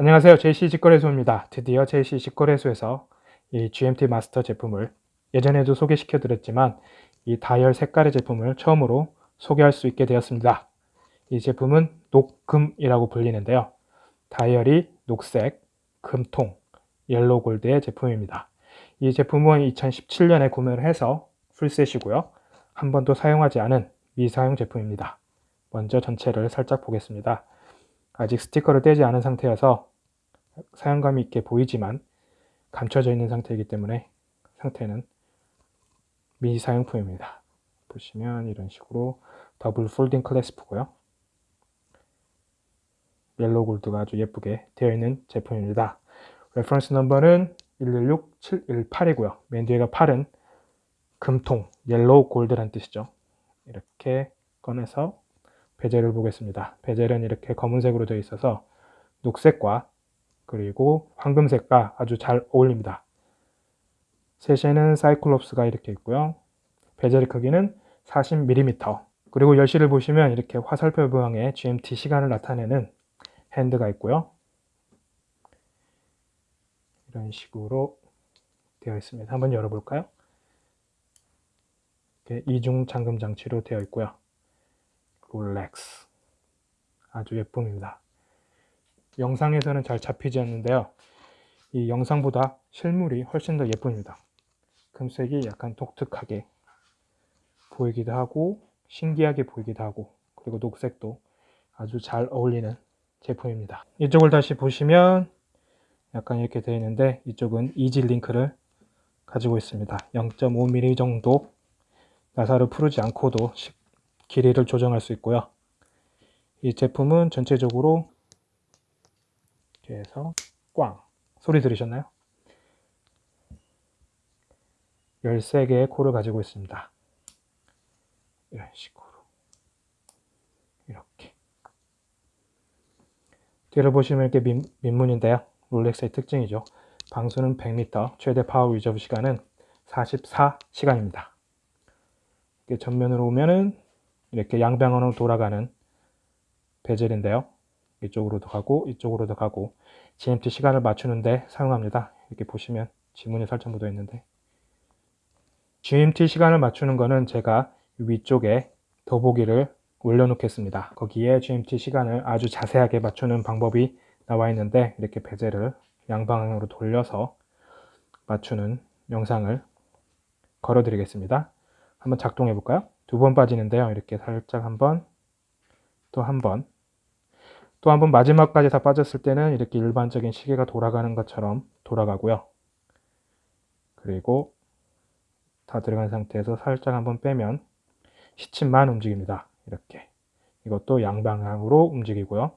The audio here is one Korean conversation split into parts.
안녕하세요. JC 직거래소입니다. 드디어 JC 직거래소에서 이 GMT 마스터 제품을 예전에도 소개시켜 드렸지만 이 다이얼 색깔의 제품을 처음으로 소개할 수 있게 되었습니다. 이 제품은 녹금이라고 불리는데요. 다이얼이 녹색, 금통, yellow gold의 제품입니다. 이 제품은 2017년에 구매를 해서 full set이고요. 한 번도 사용하지 않은 미사용 제품입니다. 먼저 전체를 살짝 보겠습니다. 아직 스티커를 떼지 않은 상태여서 사용감이 있게 보이지만 감춰져 있는 상태이기 때문에 상태는 미사용품입니다. 보시면 이런 식으로 double folding clasp고요. yellow gold가 아주 예쁘게 되어 있는 제품입니다. reference number는 116718이고요. 맨 뒤에가 8은 금통, yellow gold란 뜻이죠. 이렇게 꺼내서 bezel을 보겠습니다. bezel은 이렇게 검은색으로 되어 있어서 녹색과 그리고 황금색과 아주 잘 어울립니다. 세시에는 cyclops가 이렇게 있고요. bezel의 크기는 40mm 그리고 열시를 보시면 이렇게 화살표 모양의 GMT 시간을 나타내는 hand가 있고요. 이런 식으로 되어 있습니다. 한번 열어볼까요? 이중 잠금 장치로 되어 있고요. 롤렉스 아주 예쁨입니다. 영상에서는 잘 잡히지 않는데요. 이 영상보다 실물이 훨씬 더 예쁩니다. 금색이 약간 독특하게 보이기도 하고 신기하게 보이기도 하고 그리고 녹색도 아주 잘 어울리는 제품입니다. 이쪽을 다시 보시면 약간 이렇게 되어 있는데 이쪽은 이지 링크를 가지고 있습니다. 0.5mm 정도 나사를 풀지 않고도 길이를 조정할 수 있고요. 이 제품은 전체적으로 이렇게 해서 꽝 소리 들으셨나요? 13개의 코를 가지고 있습니다. 이런 식으로 이렇게 뒤로 보시면 이렇게 민, 민무늬인데요. 롤렉스의 특징이죠. 방수는 100m, 최대 power reserve 시간은 44시간입니다. 이렇게 전면으로 오면은 이렇게 양방향으로 돌아가는 bezel인데요. 이쪽으로도 가고 이쪽으로도 가고 GMT 시간을 맞추는데 사용합니다. 이렇게 보시면 지문이 묻어 있는데 GMT 시간을 맞추는 거는 제가 위쪽에 더보기를 올려놓겠습니다. 거기에 GMT 시간을 아주 자세하게 맞추는 방법이 나와 있는데 이렇게 베젤을 양방향으로 돌려서 맞추는 영상을 걸어 드리겠습니다. 한번 작동해 볼까요? 두 번 빠지는데요. 이렇게 살짝 한번 또 한번 또 한번 마지막까지 다 빠졌을 때는 이렇게 일반적인 시계가 돌아가는 것처럼 돌아가고요. 그리고 다 들어간 상태에서 살짝 한번 빼면 시침만 움직입니다. 이렇게 이것도 양방향으로 움직이고요.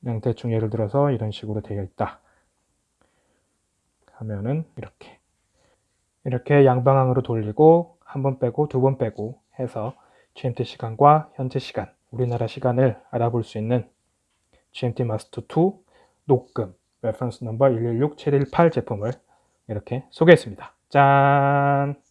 그냥 대충 예를 들어서 이런 식으로 되어 있다. 하면은 이렇게 이렇게 양방향으로 돌리고 한 번 빼고 두 번 빼고 해서 GMT 시간과 현재 시간, 우리나라 시간을 알아볼 수 있는 GMT 마스터 2 녹금 레퍼런스 넘버 116718 제품을 이렇게 소개했습니다. 짠!